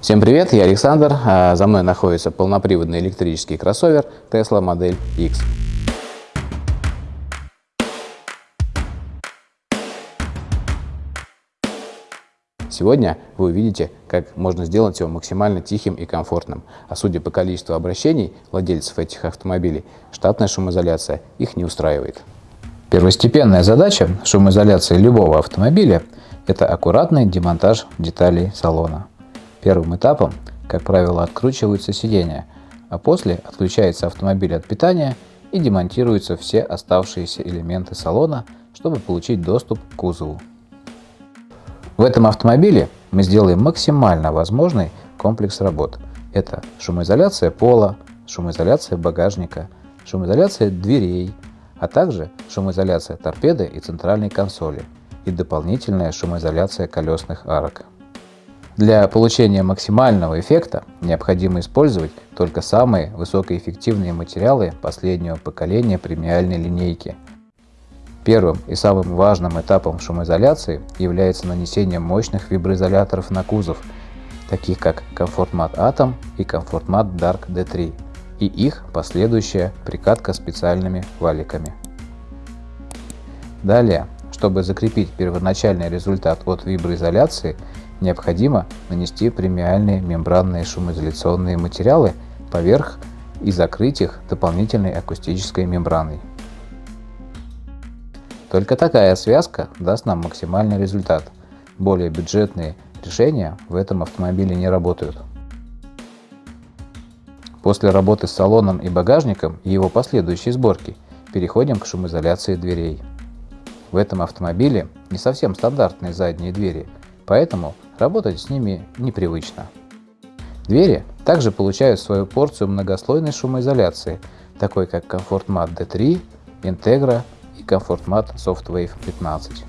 Всем привет, я Александр. А за мной находится полноприводный электрический кроссовер Tesla Model X. Сегодня вы увидите, как можно сделать его максимально тихим и комфортным. А судя по количеству обращений владельцев этих автомобилей, штатная шумоизоляция их не устраивает. Первостепенная задача шумоизоляции любого автомобиля – это аккуратный демонтаж деталей салона. Первым этапом, как правило, откручиваются сиденья, а после отключается автомобиль от питания и демонтируются все оставшиеся элементы салона, чтобы получить доступ к кузову. В этом автомобиле мы сделаем максимально возможный комплекс работ. Это шумоизоляция пола, шумоизоляция багажника, шумоизоляция дверей, а также шумоизоляция торпеды и центральной консоли и дополнительная шумоизоляция колесных арок. Для получения максимального эффекта необходимо использовать только самые высокоэффективные материалы последнего поколения премиальной линейки. Первым и самым важным этапом шумоизоляции является нанесение мощных виброизоляторов на кузов, таких как Comfort Atom и Comfort Dark D3, и их последующая прикатка специальными валиками. Далее, чтобы закрепить первоначальный результат от виброизоляции, необходимо нанести премиальные мембранные шумоизоляционные материалы поверх и закрыть их дополнительной акустической мембраной. Только такая связка даст нам максимальный результат. Более бюджетные решения в этом автомобиле не работают. После работы с салоном и багажником и его последующей сборки переходим к шумоизоляции дверей. В этом автомобиле не совсем стандартные задние двери, поэтому работать с ними непривычно. Двери также получают свою порцию многослойной шумоизоляции, такой как Comfort Mat D3, Integra и Comfort Mat Softwave 15.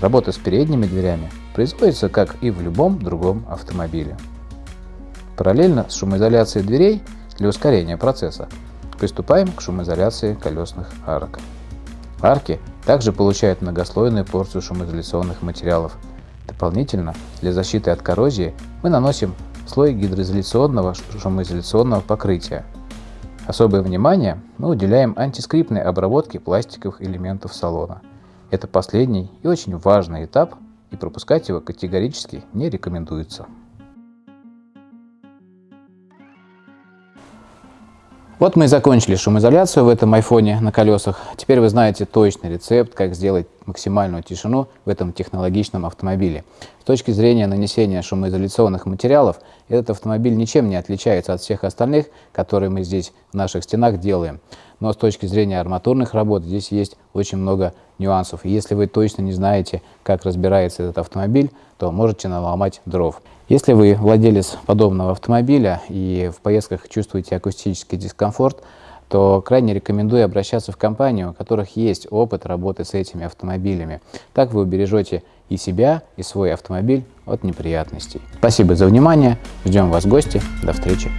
Работа с передними дверями производится как и в любом другом автомобиле. Параллельно с шумоизоляцией дверей для ускорения процесса приступаем к шумоизоляции колесных арок. Арки также получают многослойную порцию шумоизоляционных материалов. Дополнительно, для защиты от коррозии мы наносим слой гидроизоляционного шумоизоляционного покрытия. Особое внимание мы уделяем антискрипной обработке пластиковых элементов салона. Это последний и очень важный этап, и пропускать его категорически не рекомендуется. Вот мы и закончили шумоизоляцию в этом айфоне на колесах. Теперь вы знаете точный рецепт, как сделать максимальную тишину в этом технологичном автомобиле. С точки зрения нанесения шумоизоляционных материалов, этот автомобиль ничем не отличается от всех остальных, которые мы здесь в наших стенах делаем. Но с точки зрения арматурных работ здесь есть очень много нюансов. И если вы точно не знаете, как разбирается этот автомобиль, то можете наломать дров. Если вы владелец подобного автомобиля и в поездках чувствуете акустический дискомфорт, то крайне рекомендую обращаться в компанию, у которых есть опыт работы с этими автомобилями. Так вы убережете и себя, и свой автомобиль от неприятностей. Спасибо за внимание, ждем вас в гости, до встречи.